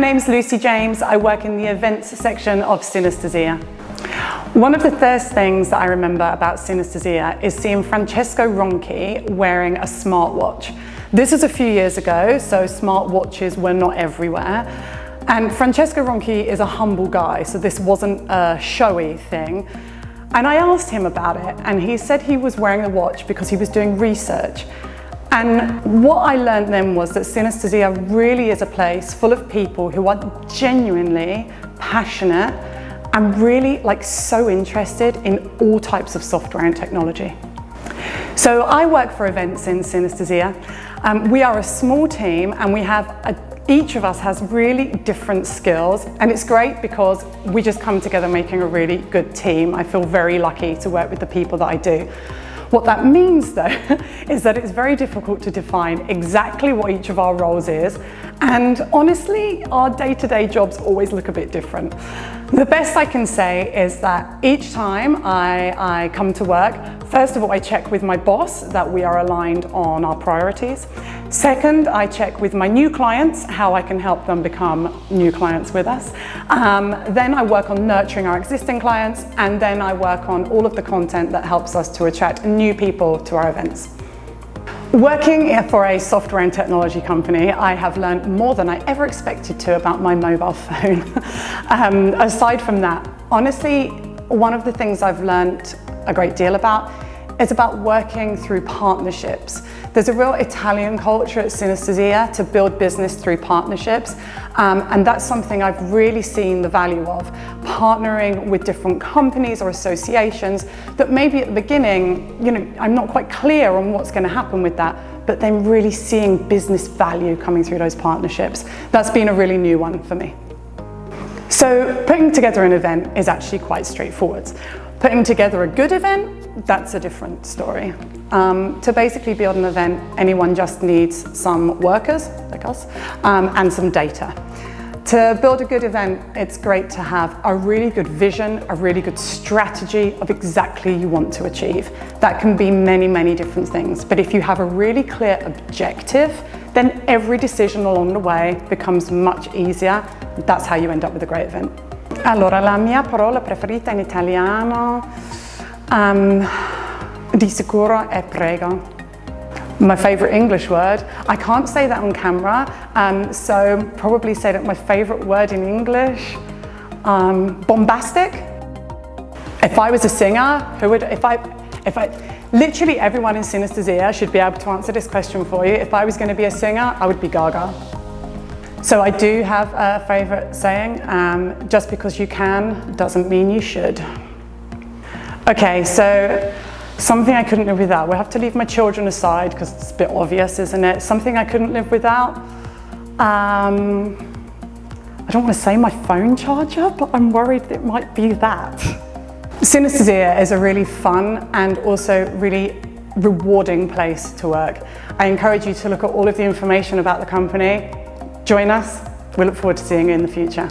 name's Lucy James. I work in the events section of Synesthesia. One of the first things that I remember about Synesthesia is seeing Francesco Ronchi wearing a smartwatch. This is a few years ago, so smartwatches were not everywhere. And Francesco Ronchi is a humble guy, so this wasn't a showy thing. And I asked him about it, and he said he was wearing the watch because he was doing research. And what I learned then was that synesthesia really is a place full of people who are genuinely passionate and really like so interested in all types of software and technology. So I work for events in synesthesia. Um, we are a small team and we have a, each of us has really different skills and it's great because we just come together making a really good team. I feel very lucky to work with the people that I do. What that means though, is that it's very difficult to define exactly what each of our roles is. And honestly, our day-to-day -day jobs always look a bit different. The best I can say is that each time I, I come to work, first of all, I check with my boss that we are aligned on our priorities. Second, I check with my new clients how I can help them become new clients with us. Um, then I work on nurturing our existing clients and then I work on all of the content that helps us to attract new people to our events. Working for a software and technology company, I have learned more than I ever expected to about my mobile phone. um, aside from that, honestly, one of the things I've learned a great deal about is about working through partnerships. There's a real Italian culture at Synesthesia to build business through partnerships. Um, and that's something I've really seen the value of, partnering with different companies or associations that maybe at the beginning, you know, I'm not quite clear on what's going to happen with that, but then really seeing business value coming through those partnerships. That's been a really new one for me. So putting together an event is actually quite straightforward. Putting together a good event, that's a different story. Um, to basically build an event, anyone just needs some workers, like us, um, and some data. To build a good event, it's great to have a really good vision, a really good strategy of exactly you want to achieve. That can be many, many different things. But if you have a really clear objective, then every decision along the way becomes much easier. That's how you end up with a great event. Allora, la mia parola preferita in italiano um, di sicuro è prego. My favorite English word. I can't say that on camera, um, so probably say that my favorite word in English, um, bombastic. If I was a singer, who would, if I, if I, literally everyone in synesthesia should be able to answer this question for you. If I was going to be a singer, I would be Gaga. So I do have a favourite saying, um, just because you can doesn't mean you should. Okay, so something I couldn't live without. We have to leave my children aside because it's a bit obvious, isn't it? Something I couldn't live without. Um, I don't want to say my phone charger, but I'm worried it might be that. Synesthesia is a really fun and also really rewarding place to work. I encourage you to look at all of the information about the company Join us. We look forward to seeing you in the future.